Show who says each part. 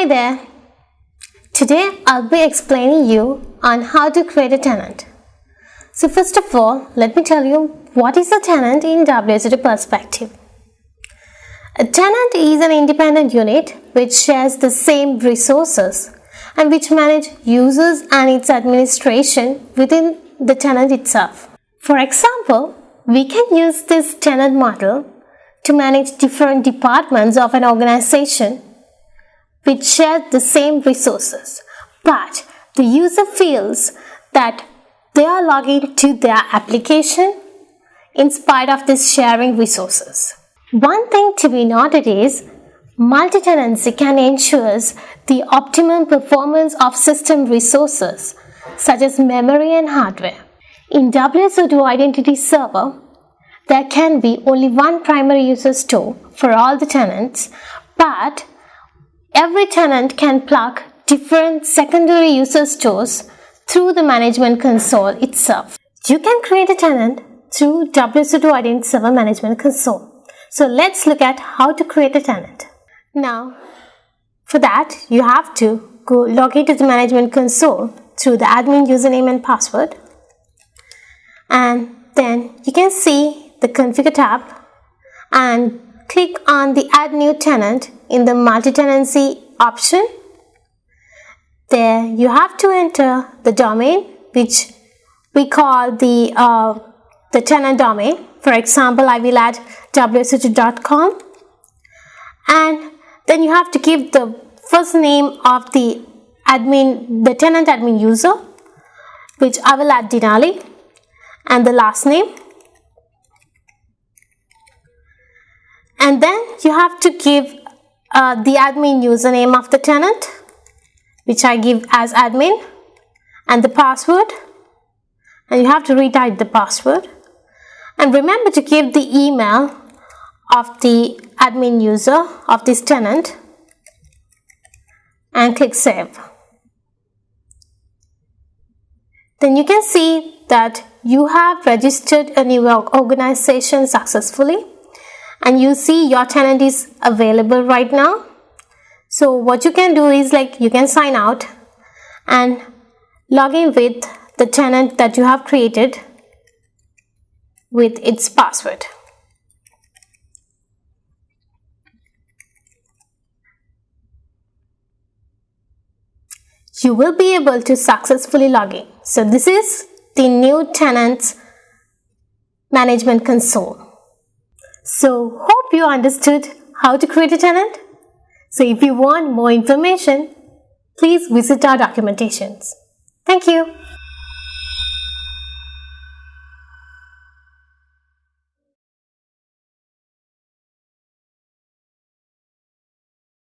Speaker 1: Hi there. Today I'll be explaining you on how to create a tenant. So first of all, let me tell you what is a tenant in WSO2 perspective. A tenant is an independent unit which shares the same resources and which manage users and its administration within the tenant itself. For example, we can use this tenant model to manage different departments of an organization which share the same resources, but the user feels that they are logging to their application in spite of this sharing resources. One thing to be noted is multi-tenancy can ensure the optimum performance of system resources such as memory and hardware. In WSO2 Identity Server, there can be only one primary user store for all the tenants, but every tenant can plug different secondary user stores through the management console itself. You can create a tenant through WSO2 Identity Server Management Console. So let's look at how to create a tenant. Now, for that, you have to go log into the management console through the admin username and password. And then you can see the configure tab and click on the add new tenant in the multi-tenancy option. There you have to enter the domain which we call the, uh, the tenant domain. For example, I will add wso2.com and then you have to give the first name of the admin, the tenant admin user, which I will add Denali, and the last name. And then you have to give uh, the admin username of the tenant, which I give as admin, and the password. And you have to retype the password. And remember to give the email of the admin user of this tenant and click save. Then you can see that you have registered a new organization successfully and you see your tenant is available right now. So what you can do is like you can sign out and log in with the tenant that you have created with its password. you will be able to successfully log in. So this is the new tenants management console. So hope you understood how to create a tenant. So if you want more information, please visit our documentations. Thank you.